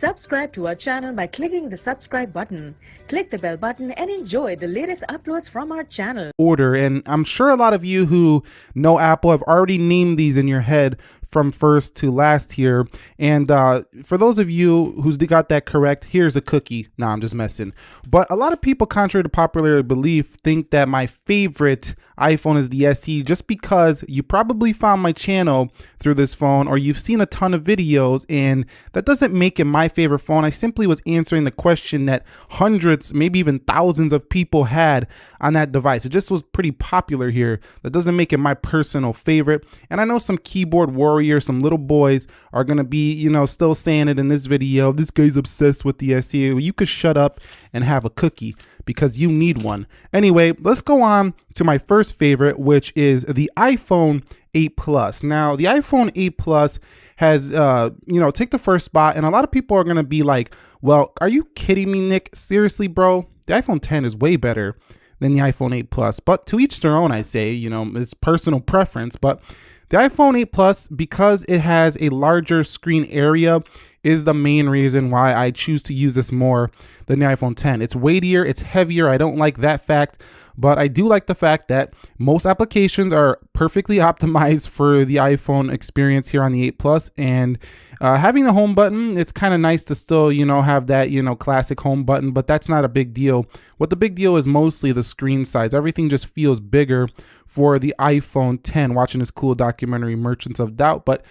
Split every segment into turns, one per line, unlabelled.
Subscribe to our channel by clicking the subscribe button. Click the bell button and enjoy the latest uploads from our channel.
Order, and I'm sure a lot of you who know Apple have already named these in your head from first to last here. And uh, for those of you who's got that correct, here's a cookie. Nah, I'm just messing. But a lot of people, contrary to popular belief, think that my favorite iPhone is the SE just because you probably found my channel through this phone or you've seen a ton of videos and that doesn't make it my favorite phone. I simply was answering the question that hundreds, maybe even thousands of people had on that device. It just was pretty popular here. That doesn't make it my personal favorite. And I know some keyboard warriors warrior, some little boys are gonna be, you know, still saying it in this video. This guy's obsessed with the SE. You could shut up and have a cookie because you need one. Anyway, let's go on to my first favorite, which is the iPhone 8 Plus. Now, the iPhone 8 Plus has, uh, you know, take the first spot, and a lot of people are gonna be like, well, are you kidding me, Nick? Seriously, bro? The iPhone 10 is way better than the iPhone 8 Plus. But to each their own, I say, you know, it's personal preference. But the iPhone 8 Plus, because it has a larger screen area, is the main reason why I choose to use this more than the iPhone 10. It's weightier, it's heavier. I don't like that fact, but I do like the fact that most applications are perfectly optimized for the iPhone experience here on the 8 Plus and uh, having the home button, it's kind of nice to still, you know, have that, you know, classic home button, but that's not a big deal. What the big deal is mostly the screen size. Everything just feels bigger for the iPhone 10, watching this cool documentary, Merchants of Doubt. But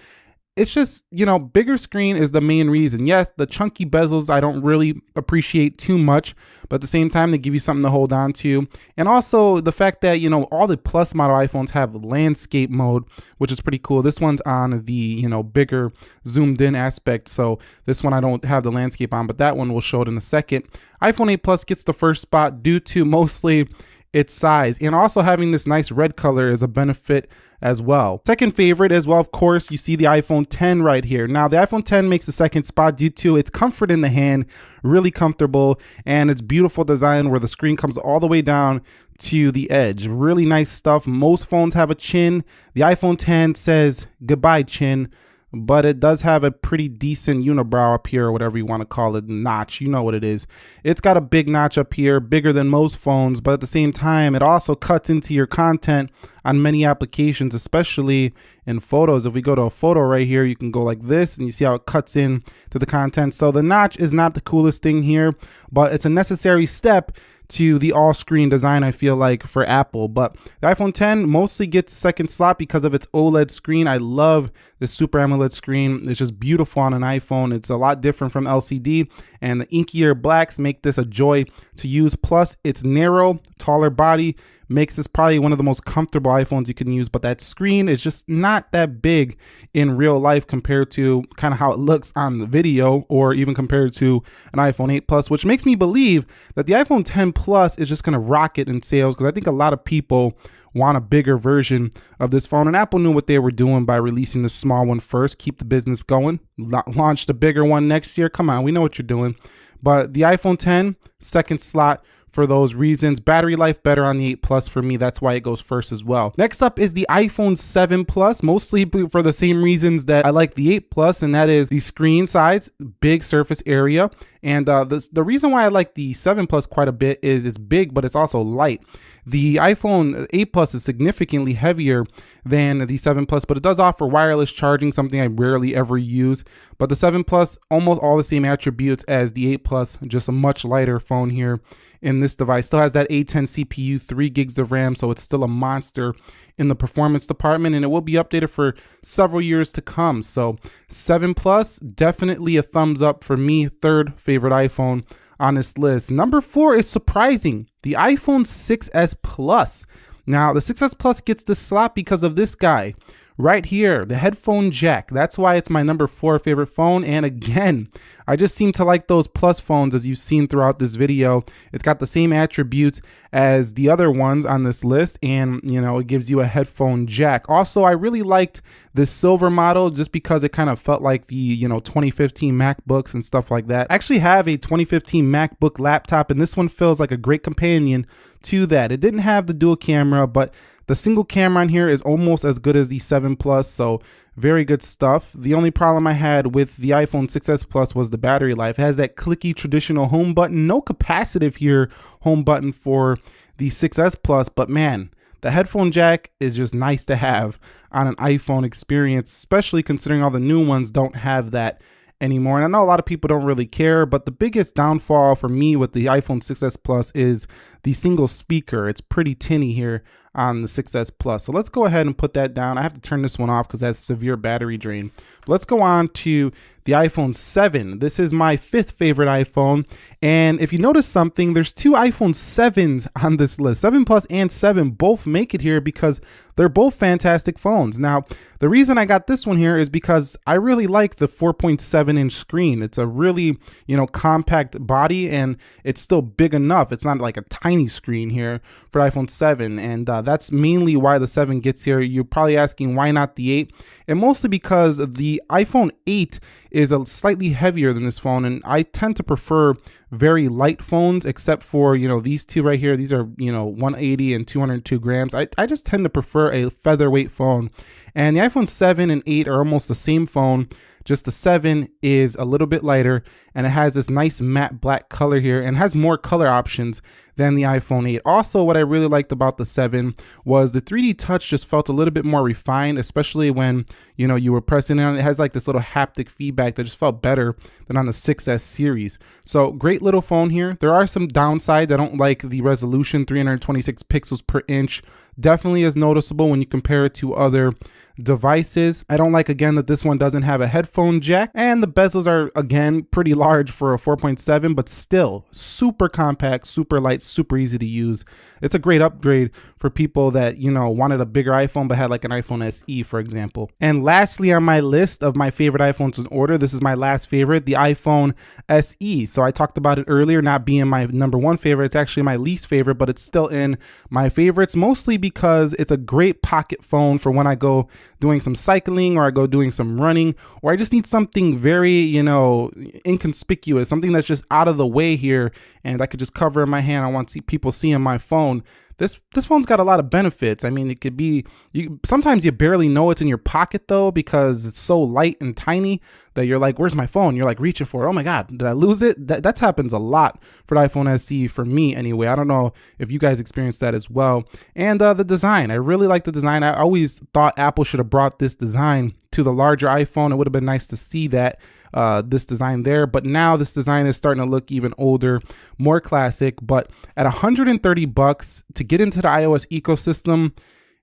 it's just, you know, bigger screen is the main reason. Yes, the chunky bezels I don't really appreciate too much, but at the same time, they give you something to hold on to. And also the fact that, you know, all the plus model iPhones have landscape mode, which is pretty cool. This one's on the, you know, bigger zoomed in aspect. So this one I don't have the landscape on, but that one will show it in a second. iPhone 8 Plus gets the first spot due to mostly its size and also having this nice red color is a benefit as well. Second favorite as well, of course, you see the iPhone 10 right here. Now the iPhone 10 makes the second spot due to its comfort in the hand, really comfortable, and its beautiful design where the screen comes all the way down to the edge. Really nice stuff. Most phones have a chin. The iPhone 10 says goodbye chin but it does have a pretty decent unibrow up here or whatever you want to call it notch you know what it is. It's got a big notch up here bigger than most phones but at the same time it also cuts into your content on many applications especially in photos. If we go to a photo right here you can go like this and you see how it cuts in to the content. So the notch is not the coolest thing here but it's a necessary step to the all screen design, I feel like, for Apple. But the iPhone 10 mostly gets second slot because of its OLED screen. I love the Super AMOLED screen. It's just beautiful on an iPhone. It's a lot different from LCD, and the inkier blacks make this a joy to use. Plus, it's narrow, taller body makes this probably one of the most comfortable iPhones you can use, but that screen is just not that big in real life compared to kind of how it looks on the video or even compared to an iPhone 8 Plus, which makes me believe that the iPhone 10 Plus is just going to rocket in sales because I think a lot of people want a bigger version of this phone. And Apple knew what they were doing by releasing the small one first, keep the business going, launch the bigger one next year. Come on, we know what you're doing. But the iPhone 10, second slot, for those reasons. Battery life better on the 8 Plus for me. That's why it goes first as well. Next up is the iPhone 7 Plus, mostly for the same reasons that I like the 8 Plus, and that is the screen size, big surface area. And uh, the, the reason why I like the 7 Plus quite a bit is it's big, but it's also light. The iPhone 8 Plus is significantly heavier than the 7 Plus, but it does offer wireless charging, something I rarely ever use. But the 7 Plus, almost all the same attributes as the 8 Plus, just a much lighter phone here in this device. Still has that A10 CPU, 3 gigs of RAM, so it's still a monster in the performance department and it will be updated for several years to come. So 7 Plus, definitely a thumbs up for me, third favorite iPhone on this list. Number four is surprising, the iPhone 6s Plus. Now the 6s Plus gets the slot because of this guy right here, the headphone jack. That's why it's my number four favorite phone. And again, I just seem to like those plus phones as you've seen throughout this video. It's got the same attributes as the other ones on this list. And, you know, it gives you a headphone jack. Also, I really liked this silver model just because it kind of felt like the, you know, 2015 MacBooks and stuff like that. I actually have a 2015 MacBook laptop and this one feels like a great companion to that. It didn't have the dual camera, but the single camera on here is almost as good as the 7 Plus, so Very good stuff. The only problem I had with the iPhone 6s Plus was the battery life. It has that clicky traditional home button, no capacitive here home button for the 6s Plus, but man, the headphone jack is just nice to have on an iPhone experience, especially considering all the new ones don't have that anymore. And I know a lot of people don't really care, but the biggest downfall for me with the iPhone 6s Plus is the single speaker. It's pretty tinny here on the 6s Plus. So let's go ahead and put that down. I have to turn this one off because that's severe battery drain. But let's go on to the iPhone 7. This is my fifth favorite iPhone. And if you notice something, there's two iPhone 7s on this list. 7 Plus and 7 both make it here because they're both fantastic phones. Now, the reason I got this one here is because I really like the 4.7 inch screen. It's a really, you know, compact body and it's still big enough. It's not like a tiny screen here for iPhone 7. And uh, that's mainly why the 7 gets here. You're probably asking why not the 8? And mostly because the iPhone 8 is a slightly heavier than this phone and I tend to prefer very light phones except for you know these two right here. These are you know 180 and 202 grams. I, I just tend to prefer a featherweight phone and the iPhone 7 and 8 are almost the same phone just the 7 is a little bit lighter and it has this nice matte black color here and has more color options than the iPhone 8. Also, what I really liked about the 7 was the 3D touch just felt a little bit more refined, especially when, you know, you were pressing it on. It has like this little haptic feedback that just felt better than on the 6S series. So great little phone here. There are some downsides. I don't like the resolution, 326 pixels per inch. Definitely is noticeable when you compare it to other devices. I don't like again that this one doesn't have a headphone jack and the bezels are again pretty large for a 4.7 but still super compact, super light, super easy to use. It's a great upgrade for people that, you know, wanted a bigger iPhone but had like an iPhone SE for example. And lastly on my list of my favorite iPhones in order, this is my last favorite, the iPhone SE. So I talked about it earlier not being my number one favorite, it's actually my least favorite but it's still in my favorites mostly because it's a great pocket phone for when I go doing some cycling or I go doing some running or I just need something very, you know, inconspicuous, something that's just out of the way here and I could just cover in my hand. I want to see people seeing my phone this this phone's got a lot of benefits. I mean, it could be you sometimes you barely know it's in your pocket though because it's so light and tiny that you're like, "Where's my phone?" You're like reaching for it. Oh my god, did I lose it? That that happens a lot for the iPhone SE for me anyway. I don't know if you guys experienced that as well. And uh, the design, I really like the design. I always thought Apple should have brought this design to the larger iPhone. It would have been nice to see that uh, this design there. But now this design is starting to look even older, more classic. But at 130 bucks to get into the iOS ecosystem,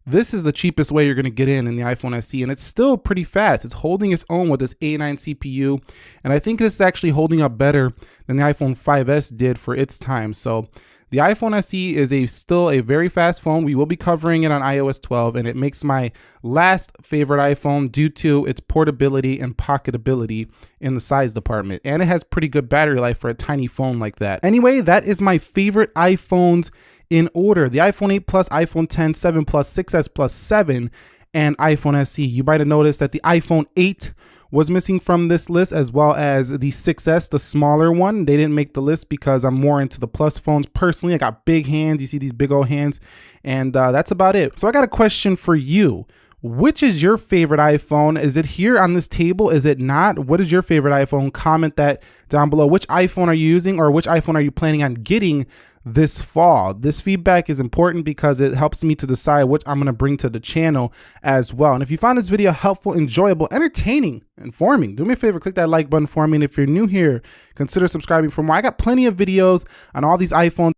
this is the cheapest way you're going to get in in the iPhone SE, and it's still pretty fast. It's holding its own with this A9 CPU, and I think this is actually holding up better than the iPhone 5S did for its time. So the iPhone SE is a still a very fast phone. We will be covering it on iOS 12 and it makes my last favorite iPhone due to its portability and pocketability in the size department. And it has pretty good battery life for a tiny phone like that. Anyway, that is my favorite iPhones in order. The iPhone 8 Plus, iPhone 10, 7 Plus, 6S Plus, 7, and iPhone SE. You might have noticed that the iPhone 8 was missing from this list as well as the 6S, the smaller one. They didn't make the list because I'm more into the plus phones. Personally, I got big hands. You see these big old hands and uh, that's about it. So I got a question for you. Which is your favorite iPhone? Is it here on this table? Is it not? What is your favorite iPhone? Comment that down below. Which iPhone are you using or which iPhone are you planning on getting this fall. This feedback is important because it helps me to decide what I'm going to bring to the channel as well. And if you found this video helpful, enjoyable, entertaining, informing, do me a favor, click that like button for me. And if you're new here, consider subscribing for more. I got plenty of videos on all these iPhones